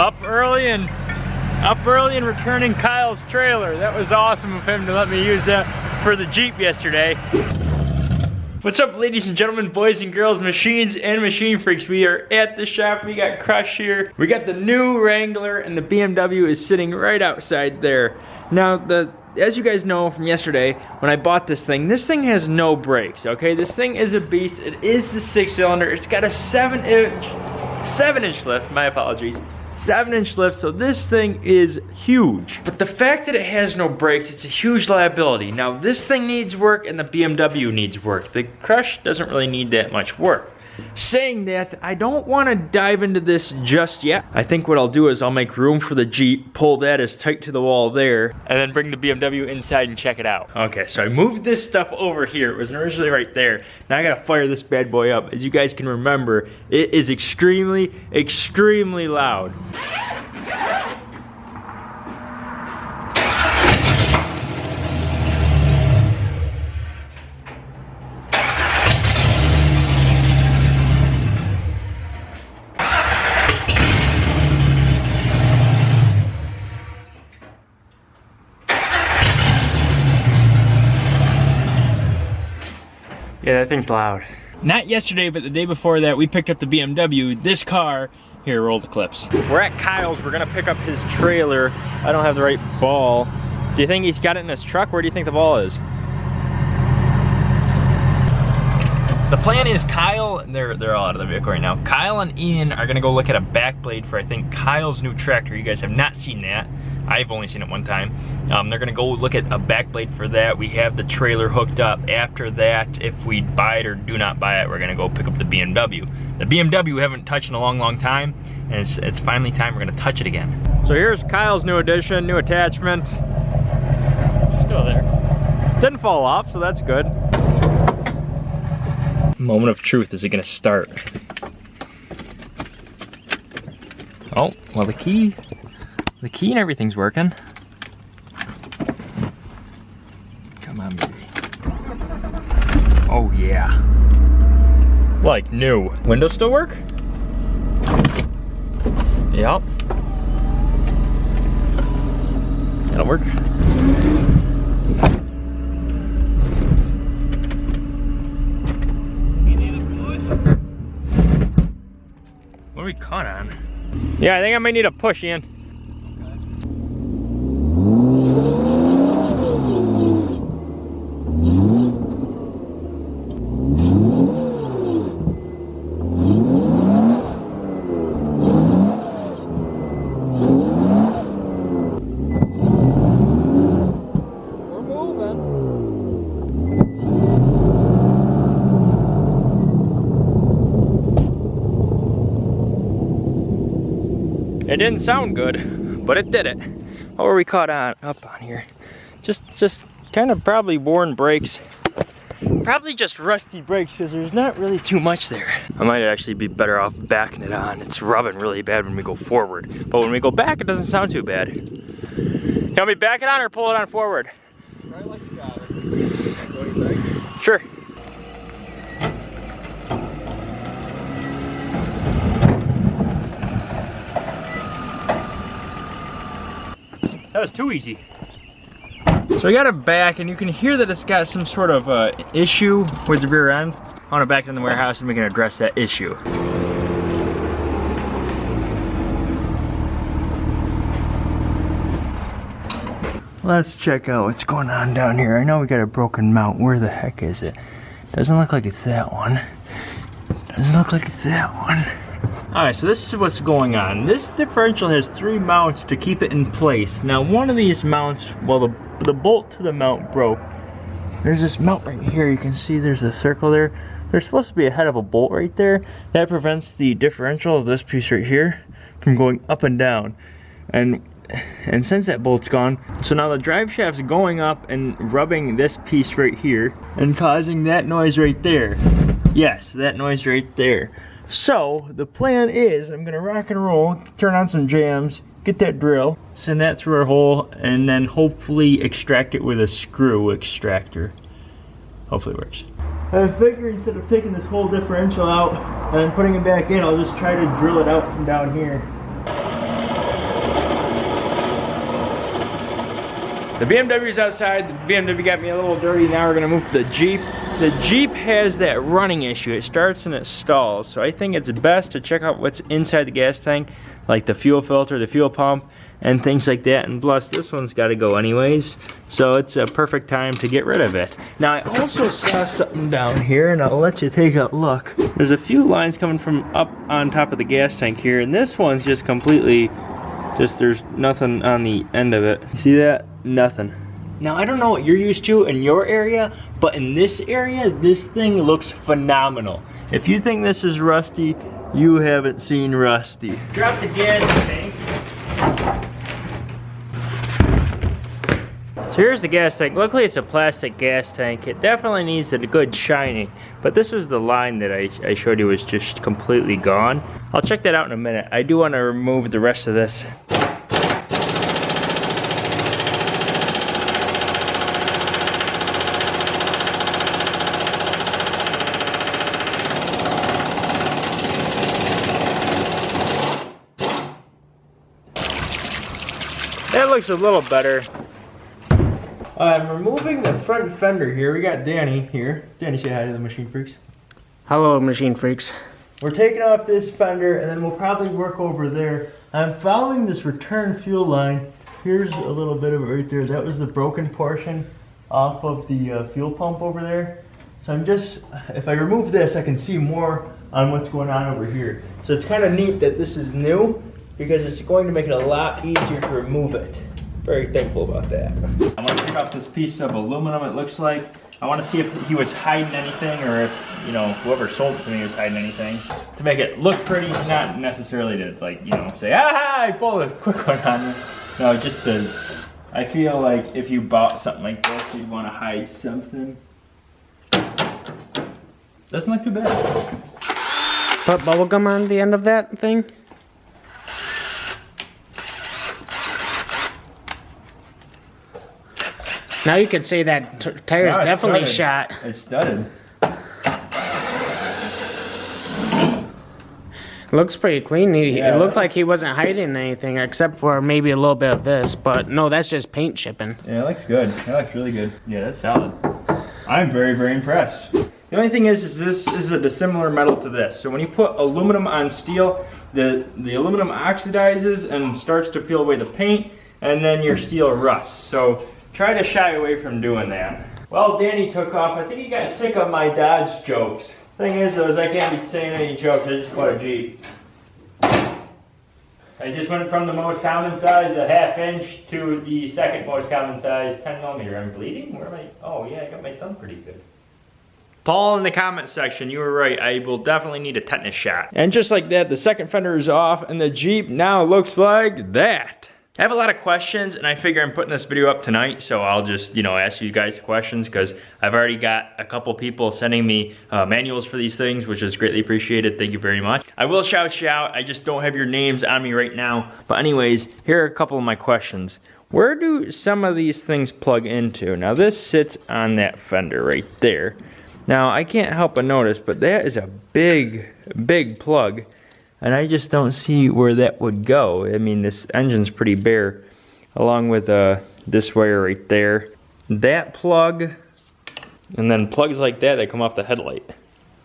Up early and up early and returning Kyle's trailer. That was awesome of him to let me use that for the Jeep yesterday. What's up ladies and gentlemen, boys and girls, machines and machine freaks. We are at the shop, we got Crush here. We got the new Wrangler and the BMW is sitting right outside there. Now the as you guys know from yesterday, when I bought this thing, this thing has no brakes, okay? This thing is a beast. It is the six cylinder. It's got a seven inch, seven inch lift, my apologies. Seven inch lift, so this thing is huge. But the fact that it has no brakes, it's a huge liability. Now this thing needs work and the BMW needs work. The Crush doesn't really need that much work. Saying that, I don't want to dive into this just yet. I think what I'll do is I'll make room for the Jeep, pull that as tight to the wall there, and then bring the BMW inside and check it out. Okay, so I moved this stuff over here. It was originally right there. Now I gotta fire this bad boy up. As you guys can remember, it is extremely, extremely loud. Yeah, that thing's loud. Not yesterday, but the day before that, we picked up the BMW. This car, here, roll the clips. We're at Kyle's, we're gonna pick up his trailer. I don't have the right ball. Do you think he's got it in his truck? Where do you think the ball is? The plan is Kyle, they're, they're all out of the vehicle right now. Kyle and Ian are gonna go look at a back blade for, I think, Kyle's new tractor. You guys have not seen that. I've only seen it one time. Um, they're gonna go look at a back blade for that. We have the trailer hooked up. After that, if we buy it or do not buy it, we're gonna go pick up the BMW. The BMW we haven't touched in a long, long time, and it's, it's finally time we're gonna touch it again. So here's Kyle's new addition, new attachment. Still there. Didn't fall off, so that's good. Moment of truth, is it gonna start? Oh, well the key the key and everything's working. Come on, baby. Oh, yeah. Like new. Windows still work? Yep. That'll work. What are we caught on? Yeah, I think I might need a push, Ian. It didn't sound good, but it did it. What were we caught on up on here? Just just kind of probably worn brakes. Probably just rusty brakes because there's not really too much there. I might actually be better off backing it on. It's rubbing really bad when we go forward. But when we go back, it doesn't sound too bad. You want me back it on or pull it on forward? Right like you got it. Sure. That was too easy. So I got it back and you can hear that it's got some sort of uh, issue with the rear end. I want to back it in the warehouse and we can address that issue. Let's check out what's going on down here. I know we got a broken mount. Where the heck is it? Doesn't look like it's that one. Doesn't look like it's that one. Alright, so this is what's going on. This differential has three mounts to keep it in place. Now one of these mounts, well the, the bolt to the mount broke. There's this mount right here, you can see there's a circle there. There's supposed to be a head of a bolt right there. That prevents the differential of this piece right here from going up and down. And and since that bolt's gone, so now the drive shaft's going up and rubbing this piece right here and causing that noise right there. Yes, that noise right there. So the plan is I'm gonna rock and roll, turn on some jams, get that drill, send that through our hole, and then hopefully extract it with a screw extractor. Hopefully it works. I figure instead of taking this whole differential out and putting it back in, I'll just try to drill it out from down here. The BMW's outside. The BMW got me a little dirty. Now we're gonna move to the Jeep. The Jeep has that running issue, it starts and it stalls, so I think it's best to check out what's inside the gas tank, like the fuel filter, the fuel pump, and things like that, and plus this one's gotta go anyways, so it's a perfect time to get rid of it. Now I also saw something down here, and I'll let you take a look. There's a few lines coming from up on top of the gas tank here, and this one's just completely just there's nothing on the end of it. You see that? Nothing. Now I don't know what you're used to in your area, but in this area, this thing looks phenomenal. If you think this is rusty, you haven't seen rusty. Drop the gas tank. So here's the gas tank. Luckily it's a plastic gas tank. It definitely needs a good shining, but this was the line that I, I showed you was just completely gone. I'll check that out in a minute. I do want to remove the rest of this. Looks a little better. I'm removing the front fender here. We got Danny here. Danny, say hi to the Machine Freaks. Hello, machine freaks. We're taking off this fender and then we'll probably work over there. I'm following this return fuel line. Here's a little bit of it right there. That was the broken portion off of the uh, fuel pump over there. So I'm just, if I remove this, I can see more on what's going on over here. So it's kind of neat that this is new because it's going to make it a lot easier to remove it. Very thankful about that. I want to take off this piece of aluminum it looks like. I want to see if he was hiding anything or if, you know, whoever sold it to me was hiding anything. To make it look pretty, not necessarily to like, you know, say, ah, I pulled a quick one on you. No, just to, I feel like if you bought something like this, you'd want to hide something. Doesn't look too bad. Put bubblegum on the end of that thing? Now you can say that t- tire's No, definitely studded. shot. It's studded. Looks pretty clean. He, Yeah. It looked like he wasn't hiding anything except for maybe a little bit of this, but no, that's just paint chipping. Yeah, it looks good. It looks really good. Yeah, that's solid. I'm very, very impressed. The only thing is, is this is a dissimilar metal to this. So when you put aluminum on steel, the, the aluminum oxidizes and starts to peel away the paint, and then your steel rusts. So try to shy away from doing that. Well, Danny took off. I think he got sick of my Dodge jokes. Thing is, though, is I can't be saying any jokes. I just bought a Jeep. I just went from the most common size, a half inch, to the second most common size, 10 millimeter. I'm bleeding? Where am I? Oh yeah, I got my thumb pretty good. Paul in the comment section, you were right. I will definitely need a tetanus shot. And just like that, the second fender is off and the Jeep now looks like that. I have a lot of questions and I figure I'm putting this video up tonight, so I'll just, you know, ask you guys questions because I've already got a couple people sending me uh, manuals for these things, which is greatly appreciated. Thank you very much. I will shout you out. I just don't have your names on me right now. But anyways, here are a couple of my questions. Where do some of these things plug into? Now this sits on that fender right there. Now I can't help but notice, but that is a big, big plug. And I just don't see where that would go. I mean, this engine's pretty bare, along with uh, this wire right there. That plug, and then plugs like that that come off the headlight.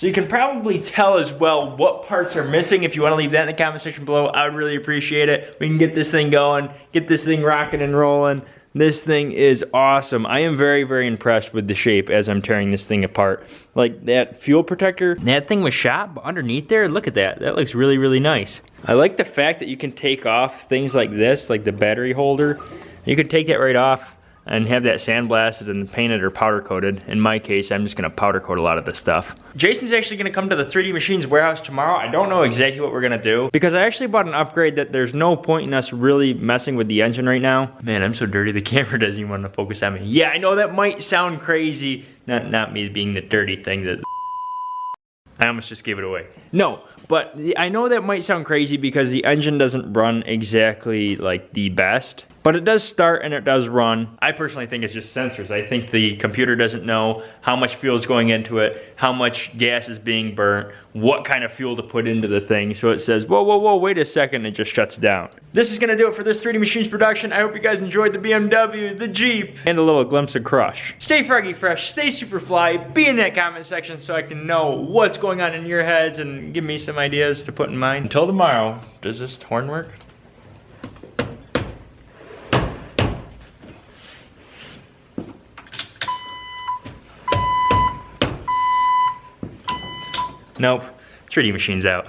So you can probably tell as well what parts are missing. If you want to leave that in the comment section below, I would really appreciate it. We can get this thing going, get this thing rocking and rolling. This thing is awesome. I am very, very impressed with the shape as I'm tearing this thing apart. Like that fuel protector, that thing was shot, but underneath there, look at that. That looks really, really nice. I like the fact that you can take off things like this, like the battery holder. You can take that right off and have that sandblasted and painted or powder coated. In my case, I'm just gonna powder coat a lot of this stuff. Jason's actually gonna come to the 3D Machines warehouse tomorrow. I don't know exactly what we're gonna do because I actually bought an upgrade that there's no point in us really messing with the engine right now. Man, I'm so dirty, the camera doesn't even wanna focus on me. Yeah, I know that might sound crazy. Not, not me being the dirty thing that I almost just gave it away. No, but the, I know that might sound crazy because the engine doesn't run exactly like the best. But it does start and it does run. I personally think it's just sensors. I think the computer doesn't know how much fuel is going into it, how much gas is being burnt, what kind of fuel to put into the thing. So it says, whoa, whoa, whoa, wait a second, it just shuts down. This is gonna do it for this 3D Machines production. I hope you guys enjoyed the BMW, the Jeep, and a little glimpse of Crush. Stay froggy fresh, stay super fly, be in that comment section so I can know what's going on in your heads and give me some ideas to put in mind. Until tomorrow, does this horn work? Nope. 3D Machine's out.